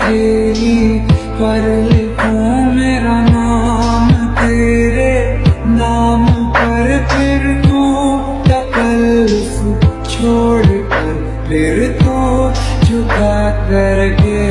تیری پر لکھوں میرا نام، تیرے نام پر پھر تو تکلف چھوڑ کر پھر تو جھکا کر گے